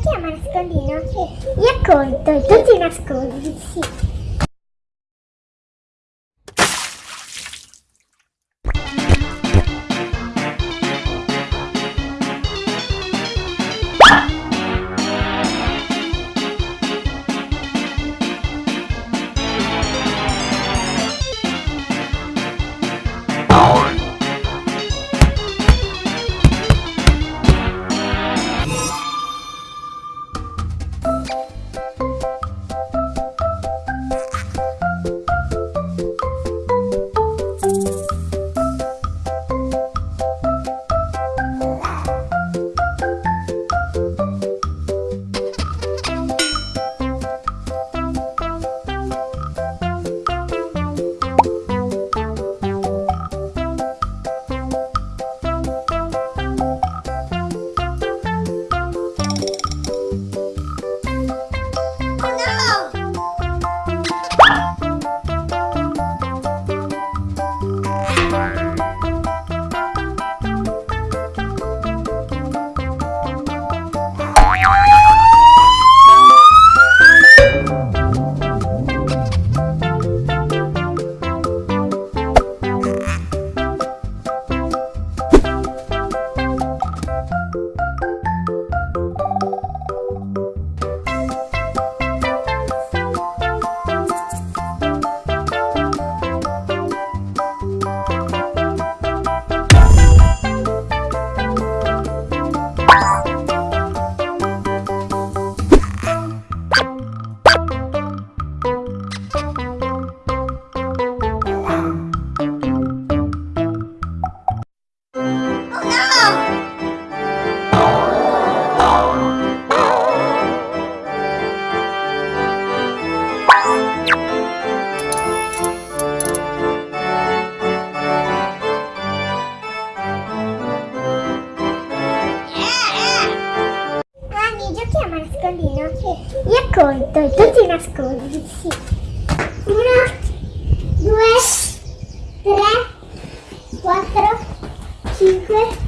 giochiamo a nascondino? Io conto tu ti nascondi. Sì. Io conto e tu ti nascondi. Sì. Uno, due, tre, quattro, cinque,